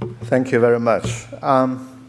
Thank you very much. Um,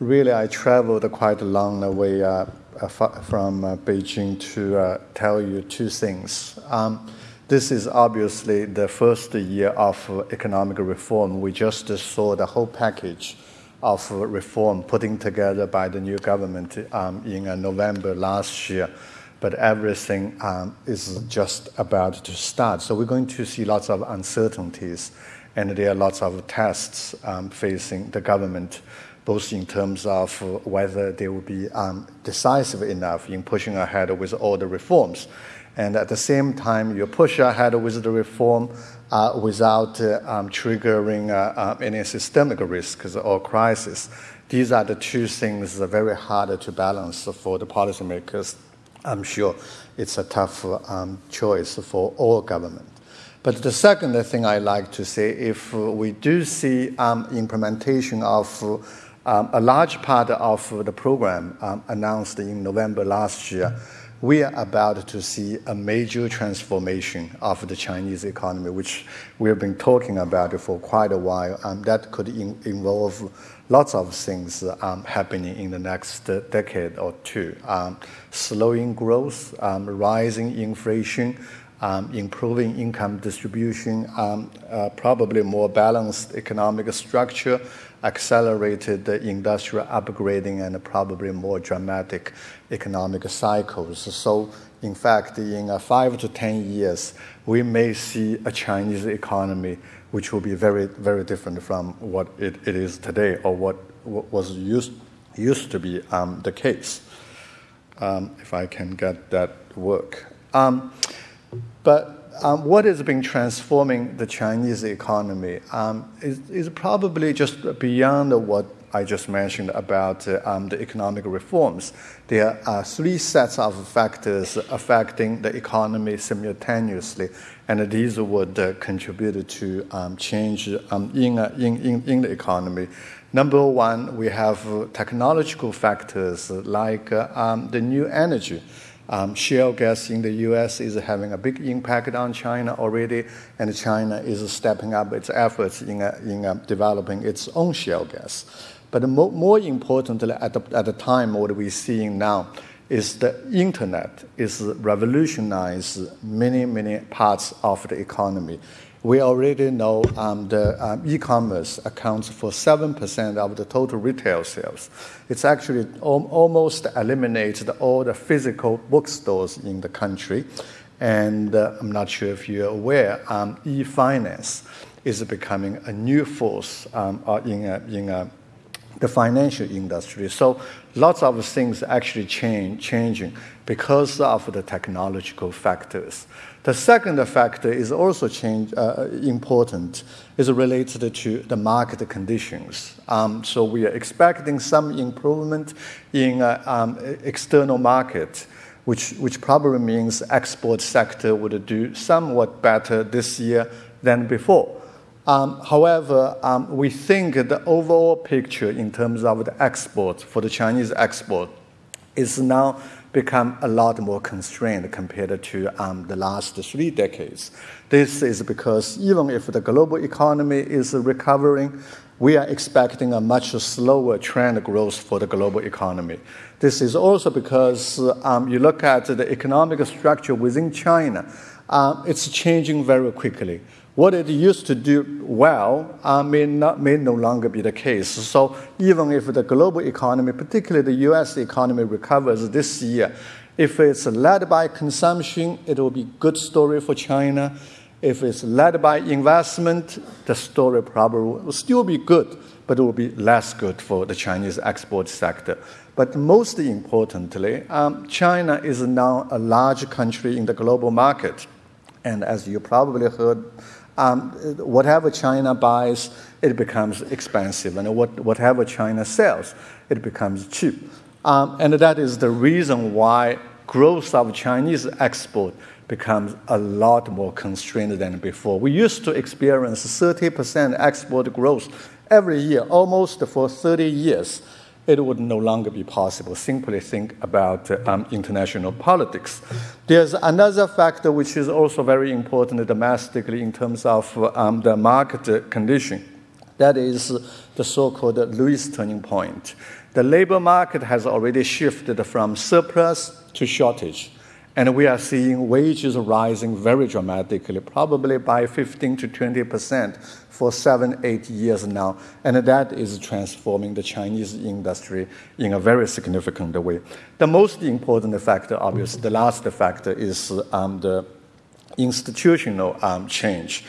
really, I traveled quite a long way uh, from uh, Beijing to uh, tell you two things. Um, this is obviously the first year of economic reform. We just saw the whole package of reform putting together by the new government um, in uh, November last year. But everything um, is just about to start. So we're going to see lots of uncertainties, and there are lots of tests um, facing the government, both in terms of whether they will be um, decisive enough in pushing ahead with all the reforms. And at the same time, you push ahead with the reform uh, without uh, um, triggering uh, uh any systemic risks or crisis. These are the two things that are very hard to balance for the policymakers. I'm sure it's a tough um, choice for all government. But the second thing I like to say, if we do see um, implementation of um, a large part of the program um, announced in November last year, we are about to see a major transformation of the Chinese economy, which we have been talking about for quite a while. Um, that could in, involve lots of things um, happening in the next decade or two. Um, slowing growth, um, rising inflation, improving income distribution, um, uh, probably more balanced economic structure, accelerated industrial upgrading, and probably more dramatic economic cycles. So, in fact, in uh, five to 10 years, we may see a Chinese economy which will be very, very different from what it, is today or what, was used, used to be um, the case. Um, if I can get that work. But um, what has been transforming the Chinese economy um, is, is, probably just beyond what I just mentioned about uh, um, the economic reforms. There are three sets of factors affecting the economy simultaneously, and these would uh, contribute to um, change um, in, uh, in, in, in, the economy. Number one, we have technological factors like uh, um, the new energy. Um, shale gas in the US is having a big impact on China already, and China is stepping up its efforts in, uh, in uh, developing its own shale gas. But more, more importantly, at the, at the time, what we're seeing now is the internet is revolutionized many, many parts of the economy we already know um, the um, e-commerce accounts for 7% of the total retail sales. It's actually al- almost eliminated all the physical bookstores in the country. And uh, I'm not sure if you're aware, um, e-finance is becoming a new force uh, in, a, in a, the financial industry. So lots of things actually change, changing because of the technological factors. The second factor is also change, uh, important, is related to the market conditions. Um, so we are expecting some improvement in uh, um, external market, which, which probably means export sector would do somewhat better this year than before. Um, however, um, we think the overall picture in terms of the export for the Chinese export is now become a lot more constrained compared to um, the last three decades. This is because even if the global economy is recovering, we are expecting a much slower trend growth for the global economy. This is also because you look at the economic structure within China, it's changing very quickly what it used to do well uh, may, not, may no longer be the case. So even if the global economy, particularly the U.S. economy, recovers this year, if it's led by consumption, it will be good story for China. If it's led by investment, the story probably will still be good, but it will be less good for the Chinese export sector. But most importantly, um, China is now a large country in the global market. And as you probably heard um, whatever China buys, it becomes expensive, and what, whatever China sells, it becomes cheap. Um, and that is the reason why growth of Chinese export becomes a lot more constrained than before. We used to experience 30% export growth every year, almost for 30 years it would no longer be possible. Simply think about um, international politics. There's another factor which is also very important domestically in terms of um, the market condition. That is the so called Lewis turning point. The labor market has already shifted from surplus to shortage. And we are seeing wages rising very dramatically, probably by 15 to 20 percent for seven, eight years now. And that is transforming the Chinese industry in a very significant way. The most important factor, obviously, the last factor is um, the institutional um, change.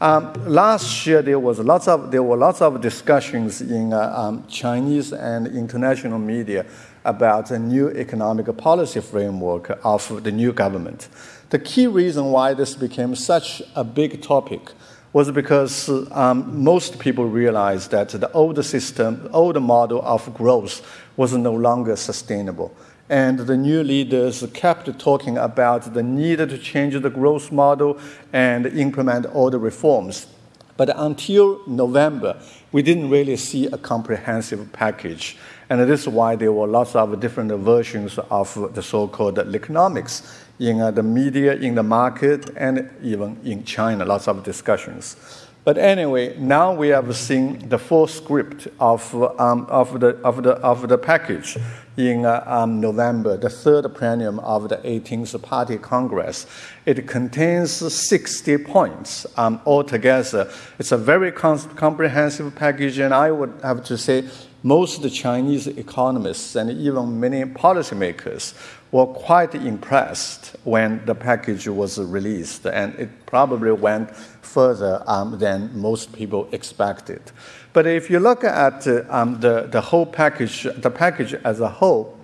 Um, last year, there was lots of there were lots of discussions in uh, Chinese and international media about a new economic policy framework of the new government. The key reason why this became such a big topic was because um, most people realized that the old system, the old model of growth was no longer sustainable. And the new leaders kept talking about the need to change the growth model and implement all the reforms. But until November, we didn't really see a comprehensive package. And this is why there were lots of different versions of the so called Likonomics in uh, the media, in the market, and even in China, lots of discussions. But anyway, now we have seen the full script of, um, of, the, of, the, of the package in uh, um, November, the third plenum of the 18th Party Congress. It contains 60 points um, altogether. It's a very comprehensive package, and I would have to say most Chinese economists and even many policymakers were quite impressed when the package was released, and it probably went further um, than most people expected. But if you look at uh, um, the, the whole package, the package as a whole,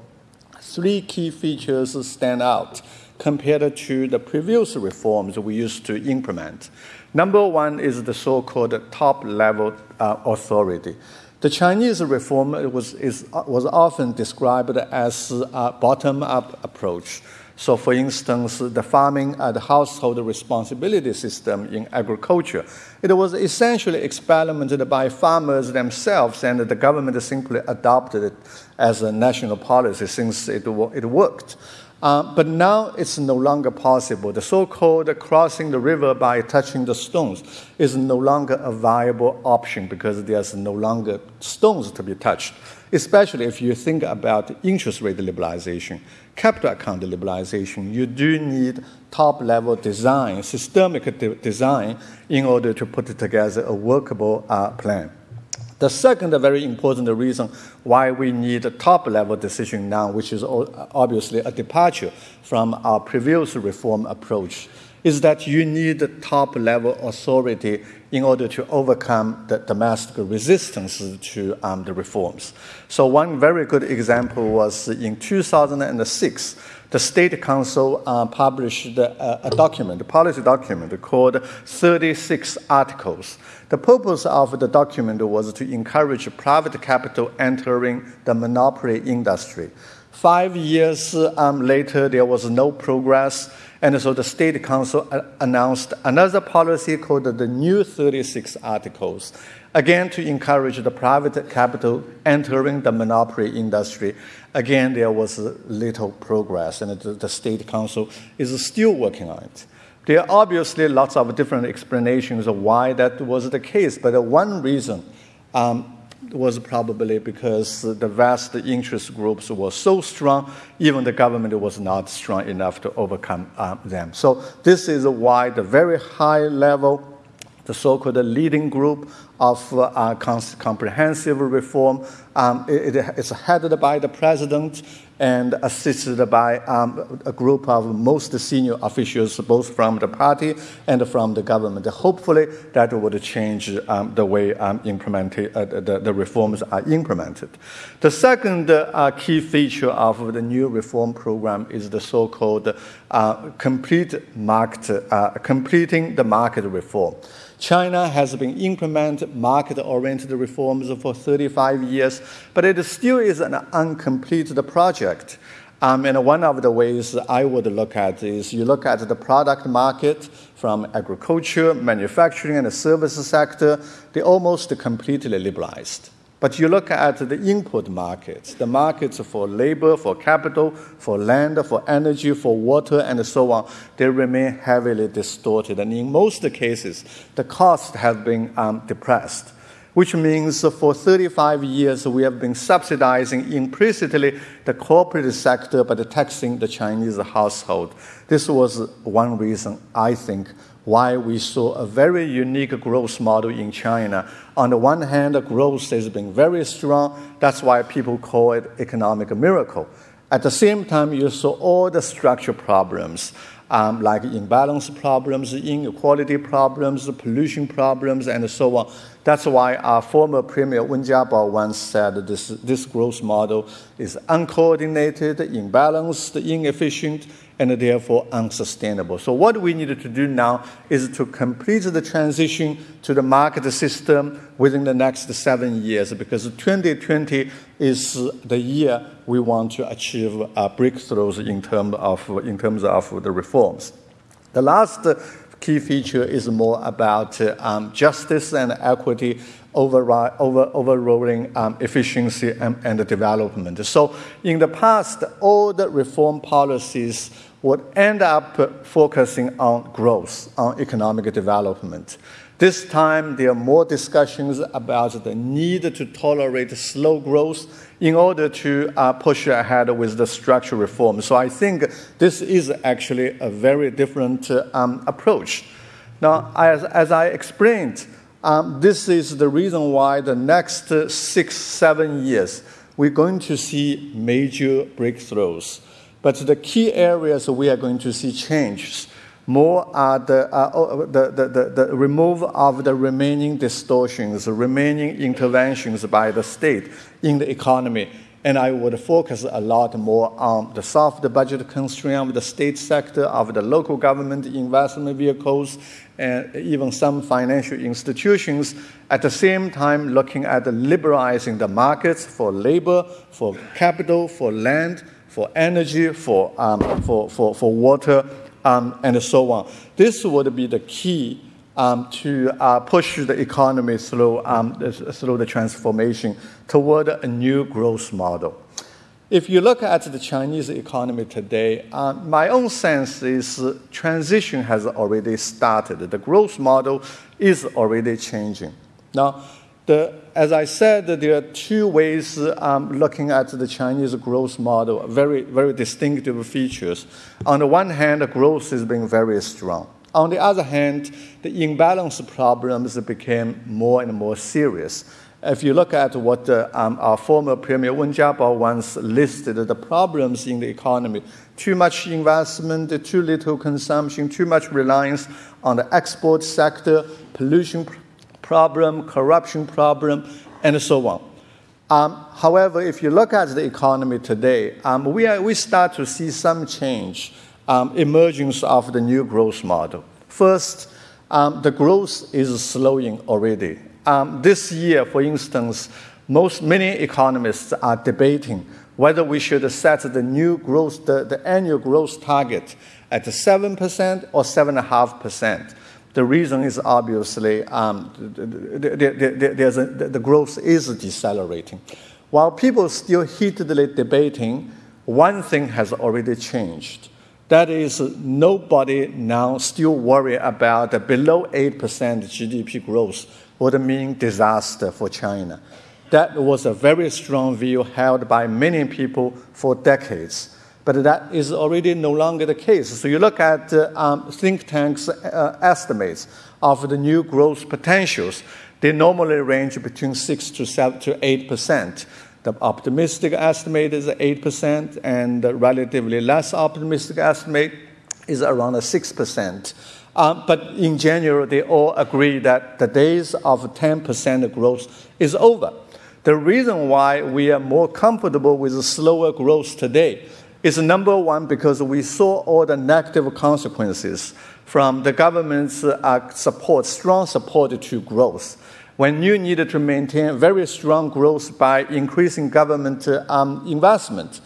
three key features stand out compared to the previous reforms we used to implement. Number one is the so called top level uh, authority. The Chinese reform was, is, was often described as a bottom up approach. So, for instance, the farming and household responsibility system in agriculture, it was essentially experimented by farmers themselves, and the government simply adopted it as a national policy since it, it worked. Uh, but now it's no longer possible. The so called crossing the river by touching the stones is no longer a viable option because there's no longer stones to be touched, especially if you think about interest rate liberalization, capital account liberalization. You do need top level design, systemic de- design, in order to put together a workable uh, plan. The second very important reason why we need a top level decision now, which is obviously a departure from our previous reform approach, is that you need top level authority in order to overcome the domestic resistance to um, the reforms. So, one very good example was in 2006 the State Council uh, published a, a, document, a policy document called 36 Articles. The purpose of the document was to encourage private capital entering the monopoly industry. Five years um, later, there was no progress, and so the State Council uh, announced another policy called the New 36 Articles again to encourage the private capital entering the monopoly industry. Again, there was little progress, and the, the State Council is still working on it. There are obviously lots of different explanations of why that was the case, but one reason um, was probably because the vast interest groups were so strong, even the government was not strong enough to overcome um, them. So, this is why the very high level the so-called leading group of uh, comprehensive reform. Um, it, it's headed by the president and assisted by um, a group of most senior officials, both from the party and from the government. Hopefully, that would change um, the way um, uh, the, the, reforms are implemented. The second uh, key feature of the new reform program is the so-called uh, complete market, uh, completing the market reform. China has been implementing market-oriented reforms for 35 years, but it still is an uncompleted project. Um, and one of the ways I would look at is you look at the product market from agriculture, manufacturing, and the service sector, They're almost completely liberalized. But you look at the input markets, the markets for labor, for capital, for land, for energy, for water, and so on, they remain heavily distorted. And in most cases, the costs have been um, depressed. Which means for 35 years we have been subsidizing implicitly the corporate sector by taxing the Chinese household. This was one reason, I think, why we saw a very unique growth model in China. On the one hand, the growth has been very strong. That's why people call it economic miracle. At the same time, you saw all the structural problems um, like imbalance problems, inequality problems, pollution problems, and so on. That's why our former Premier Wen Jiabao once said this, this growth model is uncoordinated, imbalanced, inefficient, and therefore unsustainable. So, what we need to do now is to complete the transition to the market system within the next seven years, because 2020 is the year we want to achieve breakthroughs in, term of, in terms of the reforms. The last key feature is more about um, justice and equity over, over, overruling um, efficiency and, and development. So, in the past, all the reform policies would end up focusing on growth, on economic development. This time, there are more discussions about the need to tolerate slow growth in order to uh, push ahead with the structural reform. So I think this is actually a very different uh, um, approach. Now, as, as I explained, um, this is the reason why the next uh, six, seven years, we're going to see major breakthroughs. But the key areas we are going to see changes more are the, uh, oh, the, the, the, the removal of the remaining distortions, remaining interventions by the state in the economy. And I would focus a lot more on the soft budget constraint of the state sector, of the local government investment vehicles, and even some financial institutions. At the same time, looking at liberalizing the markets for labor, for capital, for land, for energy, for, um, for, for, for water, um, and so on. This would be the key um, to uh, push the economy through, um, through the transformation toward a new growth model. If you look at the Chinese economy today, uh, my own sense is transition has already started. The growth model is already changing. Now, the, as I said, there are two ways um, looking at the Chinese growth model, very, very distinctive features. On the one hand, growth has been very strong. On the other hand, the imbalance problems became more and more serious. If you look at what uh, um, our former Premier Wen Jiabao once listed the problems in the economy too much investment, too little consumption, too much reliance on the export sector, pollution problem, corruption problem, and so on. Um, however, if you look at the economy today, um, we, are, we start to see some change, um, emergence of the new growth model. First, um, the growth is slowing already. Um, this year, for instance, most many economists are debating whether we should set the new growth, the, the annual growth target at 7% or 7.5%. The reason is obviously um, the, the, a, the growth is decelerating. While people still heatedly debating, one thing has already changed. That is, nobody now still worry about the below 8% GDP growth would mean disaster for China. That was a very strong view held by many people for decades but that is already no longer the case. So you look at uh, um, think tanks' uh, estimates of the new growth potentials. They normally range between six to seven to eight percent. The optimistic estimate is eight percent, and the relatively less optimistic estimate is around six percent. Um, but in general, they all agree that the days of 10% growth is over. The reason why we are more comfortable with slower growth today is number one because we saw all the negative consequences from the government's uh, support, strong support to growth. When you needed to maintain very strong growth by increasing government uh, um, investment,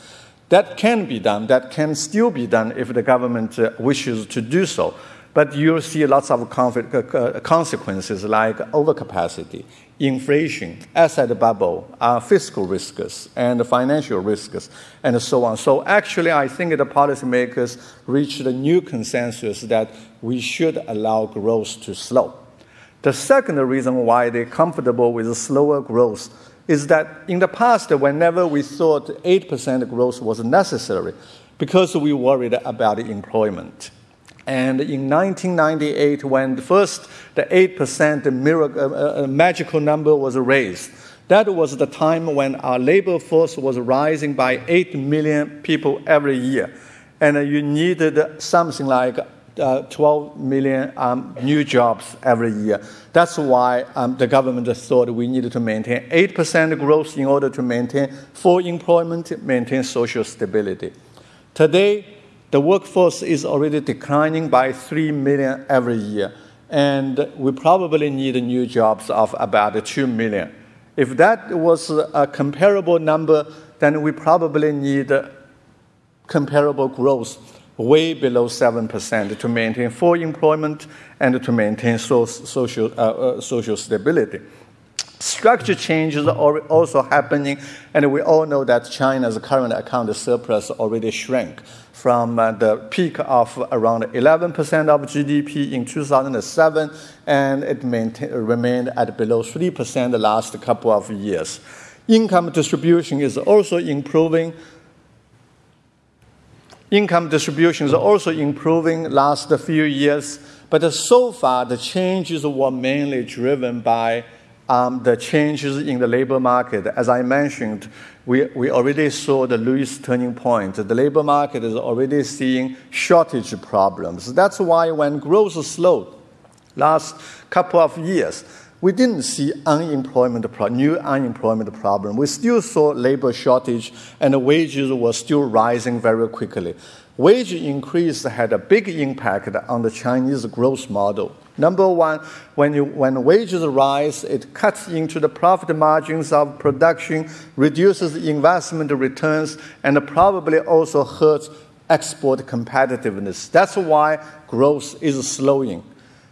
that can be done. That can still be done if the government uh, wishes to do so. But you'll see lots of consequences like overcapacity, inflation, asset bubble, uh, fiscal risks, and financial risks, and so on. So actually, I think the policymakers reached a new consensus that we should allow growth to slow. The second reason why they're comfortable with slower growth is that in the past, whenever we thought 8% growth was necessary, because we worried about employment. And in 1998, when the first the 8% miracle, uh, uh, magical number was raised, that was the time when our labor force was rising by 8 million people every year. And uh, you needed something like uh, 12 million um, new jobs every year. That's why um, the government thought we needed to maintain 8% growth in order to maintain full employment, maintain social stability. Today, the workforce is already declining by 3 million every year, and we probably need new jobs of about 2 million. If that was a comparable number, then we probably need comparable growth way below 7% to maintain full employment and to maintain social, uh, uh, social stability. Structure changes are also happening, and we all know that China's current account surplus already shrank from uh, the peak of around 11% of GDP in 2007, and it remained at below 3% the last couple of years. Income distribution is also improving income distribution is also improving last few years, but so far the changes were mainly driven by um, the changes in the labor market. As I mentioned, we, we already saw the Lewis turning point. The labor market is already seeing shortage problems. That's why when growth slowed last couple of years, we didn't see unemployment new unemployment problem. We still saw labor shortage and wages were still rising very quickly. Wage increase had a big impact on the Chinese growth model. Number one, when, you, when wages rise, it cuts into the profit margins of production, reduces investment returns, and probably also hurts export competitiveness. That's why growth is slowing.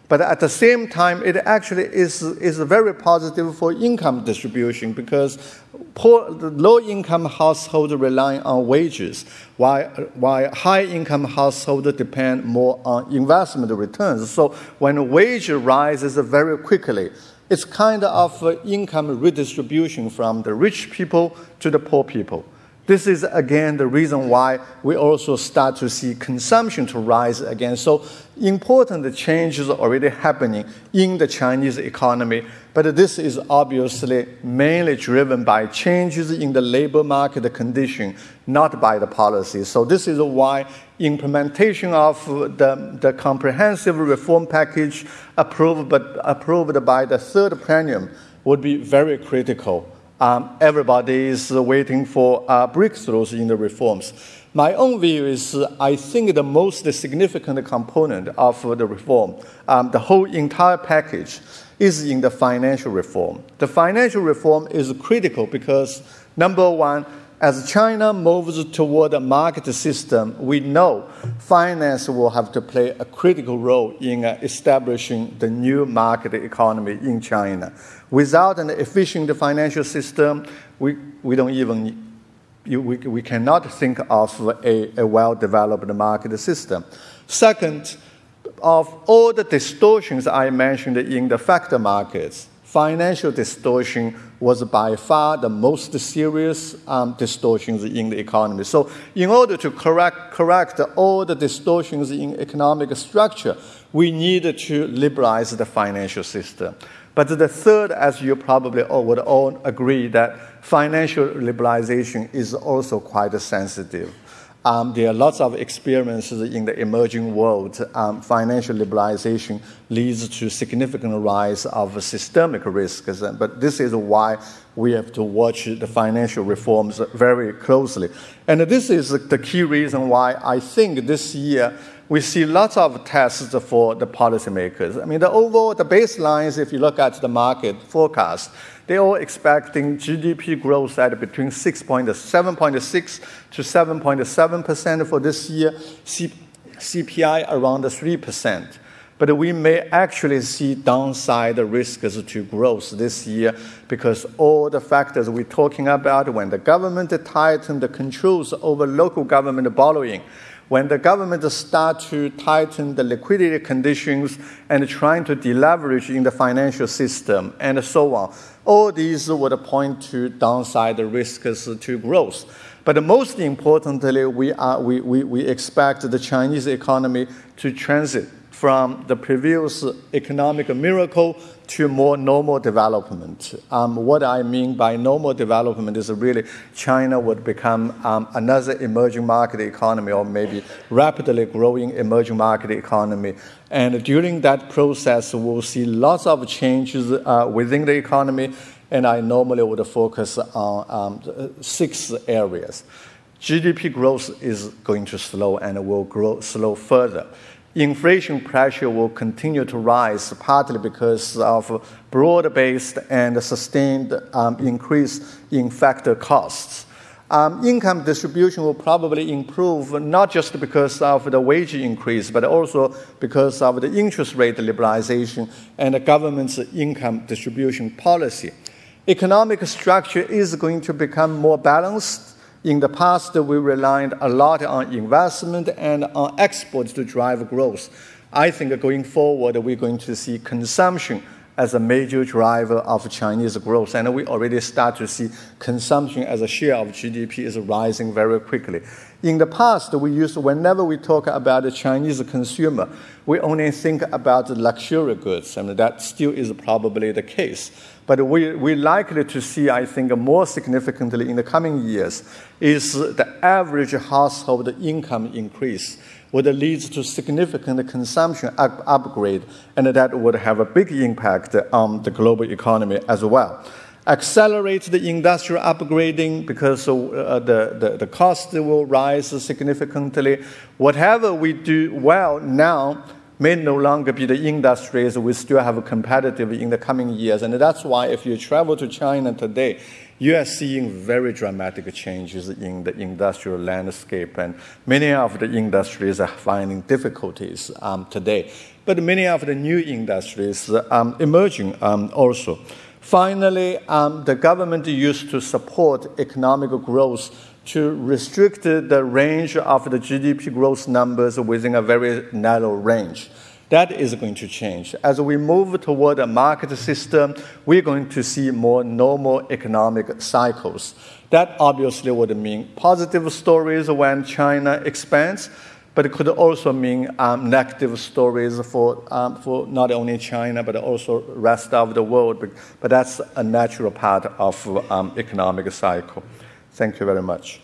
But at the same time, it actually is, is very positive for income distribution because poor, low income households rely on wages, while, while high income households depend more on investment returns. So when wage rises very quickly, it's kind of income redistribution from the rich people to the poor people. This is again the reason why we also start to see consumption to rise again. So important changes are already happening in the Chinese economy, but this is obviously mainly driven by changes in the labor market condition, not by the policy. So this is why implementation of the, the comprehensive reform package approved, but approved by the third plenum would be very critical um, everybody is waiting for uh, breakthroughs in the reforms. My own view is I think the most significant component of the reform, um, the whole entire package, is in the financial reform. The financial reform is critical because, number one, as China moves toward a market system, we know finance will have to play a critical role in establishing the new market economy in China. Without an efficient financial system, we, we don't even we, we cannot think of a, a well developed market system. Second, of all the distortions I mentioned in the factor markets, financial distortion was by far the most serious um, distortions in the economy. So, in order to correct, correct all the distortions in economic structure, we need to liberalize the financial system. But the third, as you probably all would all agree, that financial liberalization is also quite sensitive. Um, there are lots of experiences in the emerging world. Um, financial liberalization leads to significant rise of systemic risks, but this is why we have to watch the financial reforms very closely. And this is the key reason why I think this year we see lots of tests for the policymakers. I mean, the overall, the baselines, if you look at the market forecast, they're all expecting GDP growth at between 6.7.6 to 7.7% for this year, C- CPI around 3%. But we may actually see downside risks to growth this year because all the factors we're talking about when the government tightened the controls over local government borrowing, When the government start to tighten the liquidity conditions and trying to deleverage in the financial system and so on, all these would point to downside risks to growth. But most importantly, we, are, we, we, we expect the Chinese economy to transit from the previous economic miracle to more normal development. Um, what I mean by normal development is really China would become um, another emerging market economy or maybe rapidly growing emerging market economy. And during that process, we'll see lots of changes uh, within the economy. And I normally would focus on um, six areas. GDP growth is going to slow and will grow slow further inflation pressure will continue to rise, partly because of broad-based and sustained um, increase in factor costs. Um, income distribution will probably improve not just because of the wage increase, but also because of the interest rate liberalization and the government's income distribution policy. Economic structure is going to become more balanced in the past, we relied a lot on investment and on exports to drive growth. I think going forward, we're going to see consumption as a major driver of Chinese growth, and we already start to see consumption as a share of GDP is rising very quickly. In the past, we used whenever we talk about the Chinese consumer, we only think about luxury goods, and that still is probably the case. But we, we're likely to see, I think, more significantly in the coming years is the average household income increase would lead to significant consumption up- upgrade, and that would have a big impact on the global economy as well. Accelerate the industrial upgrading because uh, the, the, the cost will rise significantly. Whatever we do well now, may no longer be the industries we still have competitive in the coming years. And that's why if you travel to China today, you are seeing very dramatic changes in the industrial landscape, and many of the industries are finding difficulties um, today. But many of the new industries um, emerging um, also. Finally, um, the government used to support economic growth to restrict the range of the GDP growth numbers within a very narrow range. That is going to change. As we move toward a market system, we're going to see more normal economic cycles. That obviously would mean positive stories when China expands, but it could also mean um, negative stories for, um, for not only China, but also rest of the world. But, but that's a natural part of um, economic cycle. Thank you very much.